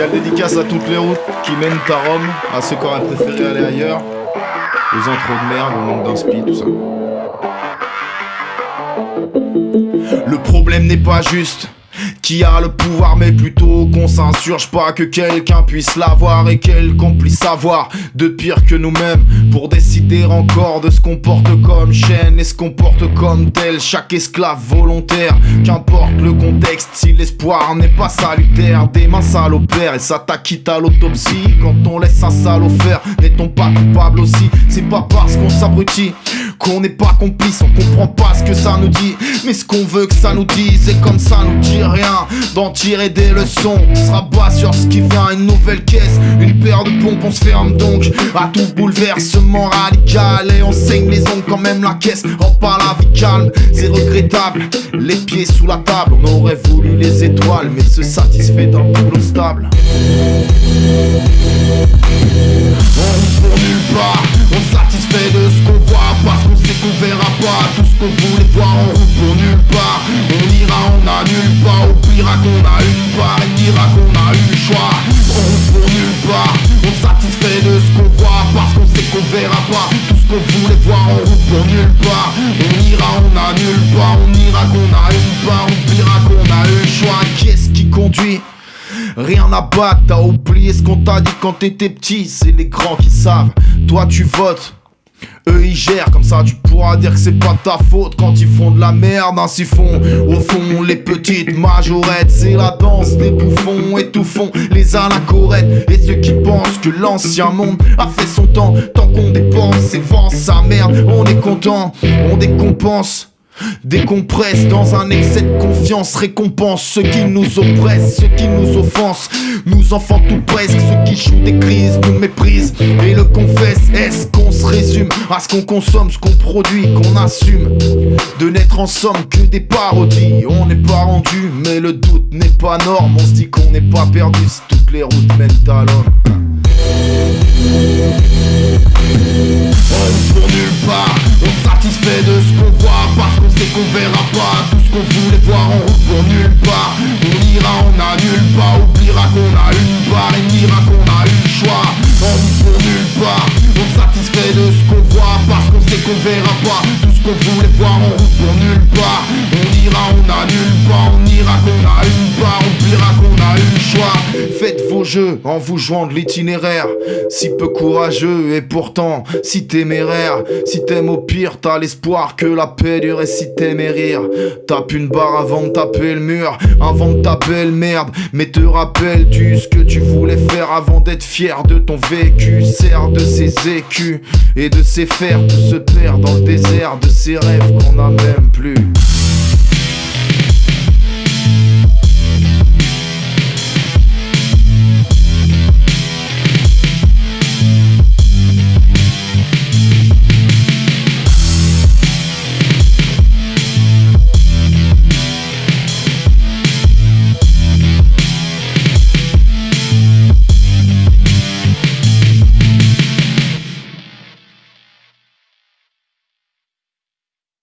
Spécial dédicace à toutes les routes qui mènent à Rome, à ceux qui auraient préféré aller ailleurs, aux intros de merde, au manque d'inspi, tout ça. Le problème n'est pas juste qui a le pouvoir mais plutôt qu'on s'insurge pas. Que quelqu'un puisse l'avoir et quelqu'un puisse savoir de pire que nous-mêmes. Pour décider encore de ce qu'on porte comme chaîne et ce qu'on porte comme tel. Chaque esclave volontaire qu'importe le contexte si l'espoir n'est pas salutaire. Des mains sales père et ça t'acquitte à l'autopsie. Quand on laisse un salaud faire n'est-on pas coupable aussi? C'est pas parce qu'on s'abrutit qu'on n'est pas complice on comprend pas ce que ça nous dit mais ce qu'on veut que ça nous dise et comme ça nous dit rien d'en tirer des leçons. On sera pas sur ce qui vient, une nouvelle caisse, une paire de pompes, on se ferme donc à tout bouleversement radical. Et on saigne les ongles quand même la caisse, rend pas la vie calme, c'est regrettable. Les pieds sous la table, on aurait voulu les étoiles, mais se satisfait d'un boulot stable. On pour nulle part, on satisfait de ce qu'on voit parce qu'on verra pas tout ce qu'on voulait voir en route pour nulle part. On ira, on a nulle part, oubliera qu'on a une part, et dira qu'on a eu le choix. On pour nulle part, on satisfait de ce qu'on voit parce qu'on sait qu'on verra pas tout ce qu'on voulait voir en route pour nulle part. On ira, on a nulle part, on ira qu'on a une part, oubliera qu'on a eu le choix. Qu'est-ce qui conduit? Rien à battre, t'as oublié ce qu'on t'a dit quand t'étais petit, c'est les grands qui savent. Toi tu votes, eux ils gèrent, comme ça tu pourras dire que c'est pas ta faute quand ils font de la merde, ainsi font au fond les petites majorettes. C'est la danse des bouffons étouffons les anachorettes et ceux qui pensent que l'ancien monde a fait son temps. Tant qu'on dépense et vend sa merde, on est content, on décompense. Décompresse dans un excès de confiance, récompense ceux qui nous oppressent, ceux qui nous offensent, nous enfants tout presque, ceux qui jouent des crises, nous méprisent et le confessent. Est-ce qu'on se résume à ce qu'on consomme, ce qu'on produit, qu'on assume? De n'être en somme que des parodies, on n'est pas rendu, mais le doute n'est pas norme, on se dit qu'on n'est pas perdu si toutes les routes mènent à l'homme. Qu'on verra pas tout ce qu'on voulait voir en route pour nulle part. On ira, on a nulle part, oubliera qu'on a une part et dira qu'on a eu le choix. On pour nulle part, on satisfait de ce qu'on voit parce qu'on sait qu'on verra pas tout ce qu'on voulait voir en route pour nulle part. On ira, on a nulle part, on ira qu'on oubliera qu'on a eu le choix. Faites vos jeux en vous jouant de l'itinéraire. Si peu courageux et pourtant si téméraire. Si t'aimes au pire, t'as l'espoir que la paix dure si t'aimes rire. Tape une barre avant de taper le mur, avant de taper le merde. Mais te rappelles-tu ce que tu voulais faire avant d'être fier de ton vécu? Sert de ses écus et de ses fers, tout se perd dans le désert de ses rêves qu'on n'a même plus.